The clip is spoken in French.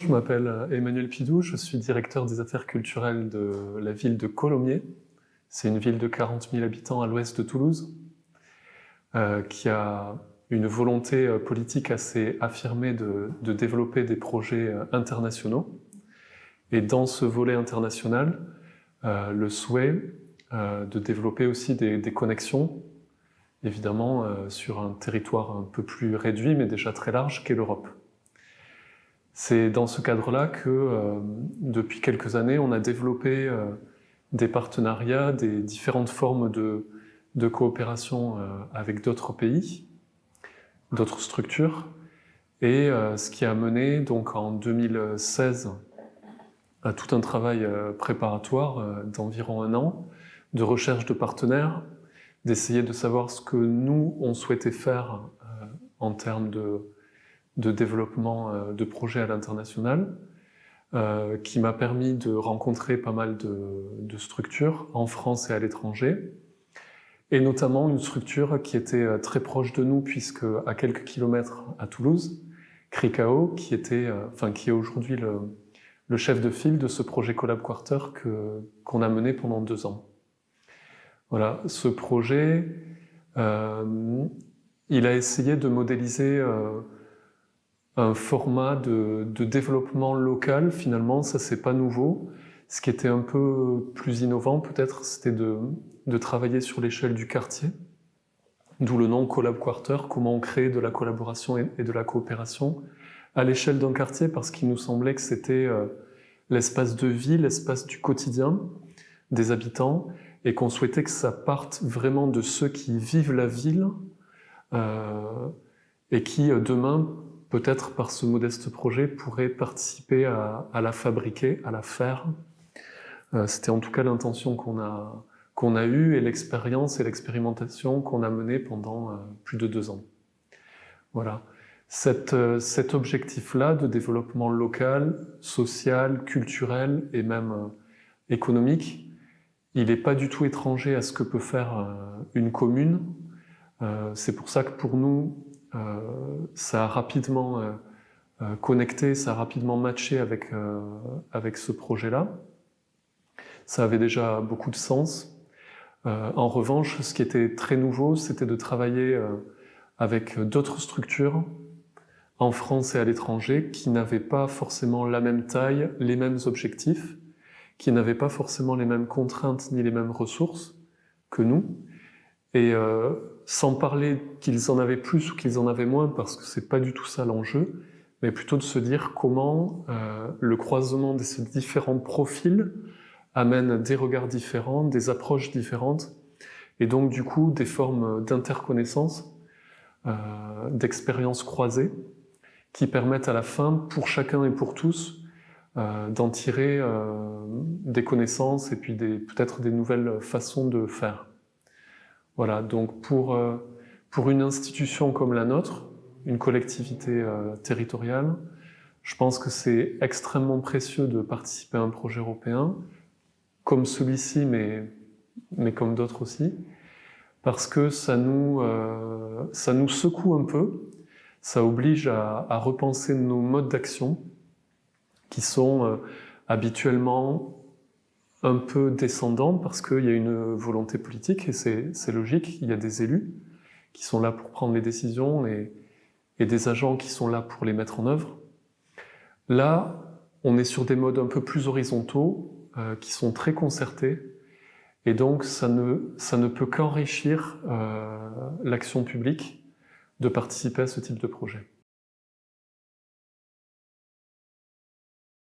Je m'appelle euh, Emmanuel Pidou, je suis directeur des affaires culturelles de la ville de Colomiers. C'est une ville de 40 000 habitants à l'ouest de Toulouse, euh, qui a une volonté euh, politique assez affirmée de, développer des projets internationaux. Et dans ce volet international, le souhait de développer aussi des, des connexions, évidemment sur un territoire un peu plus réduit, mais déjà très large, qu'est l'Europe. C'est dans ce cadre-là que, euh, depuis quelques années, on a développé euh, des partenariats, des différentes formes de, coopération euh, avec d'autres pays, d'autres structures, et ce qui a mené donc en 2016 à tout un travail préparatoire d'environ un an, de recherche de partenaires, d'essayer de savoir ce que nous, on souhaitait faire en termes de de développement euh, de projets à l'international, euh, qui m'a permis de rencontrer pas mal de, structures en France et à l'étranger, et notamment une structure qui était euh, très proche de nous, puisque à quelques kilomètres à Toulouse, Cricao, qui, était, enfin, qui est aujourd'hui le, chef de file de ce projet Collab Quarter qu'on a mené pendant deux ans. Voilà, ce projet, il a essayé de modéliser un format de, développement local, finalement, ça c'est pas nouveau. Ce qui était un peu plus innovant peut-être, c'était de, travailler sur l'échelle du quartier, d'où le nom Collab Quarter, comment on crée de la collaboration et, de la coopération à l'échelle d'un quartier, parce qu'il nous semblait que c'était euh, l'espace de vie, l'espace du quotidien des habitants, et qu'on souhaitait que ça parte vraiment de ceux qui vivent la ville, euh, et qui euh, demain peut-être par ce modeste projet, pourrait participer à, la fabriquer, à la faire. Euh, c'était en tout cas l'intention qu'on a, qu'on a eue et l'expérience et l'expérimentation qu'on a menée pendant euh, plus de deux ans. Voilà. Euh, cet objectif-là de développement local, social, culturel et même économique, il n'est pas du tout étranger à ce que peut faire une commune. C'est pour ça que pour nous, ça a rapidement euh, euh, connecté, ça a rapidement matché avec, avec ce projet-là. Ça avait déjà beaucoup de sens. en revanche, ce qui était très nouveau, c'était de travailler avec d'autres structures en France et à l'étranger qui n'avaient pas forcément la même taille, les mêmes objectifs, qui n'avaient pas forcément les mêmes contraintes ni les mêmes ressources que nous, et euh, sans parler qu'ils en avaient plus ou qu'ils en avaient moins, parce que c'est pas du tout ça l'enjeu, mais plutôt de se dire comment euh, le croisement de ces différents profils amène des regards différents, des approches différentes, et donc du coup des formes d'interconnaissance, euh, d'expériences croisées, qui permettent à la fin, pour chacun et pour tous, euh, d'en tirer euh, des connaissances et puis peut-être des nouvelles façons de faire. Voilà, donc pour, euh, pour une institution comme la nôtre, une collectivité euh, territoriale, je pense que c'est extrêmement précieux de participer à un projet européen, comme celui-ci, mais, comme d'autres aussi, parce que ça nous, euh, ça nous secoue un peu, ça oblige à repenser nos modes d'action, qui sont habituellement un peu descendant parce qu'il y a une volonté politique et c'est logique, il y a des élus qui sont là pour prendre les décisions et, et, des agents qui sont là pour les mettre en œuvre. Là, on est sur des modes un peu plus horizontaux euh, qui sont très concertés et donc ça ne, ça ne peut qu'enrichir euh, l'action publique de participer à ce type de projet.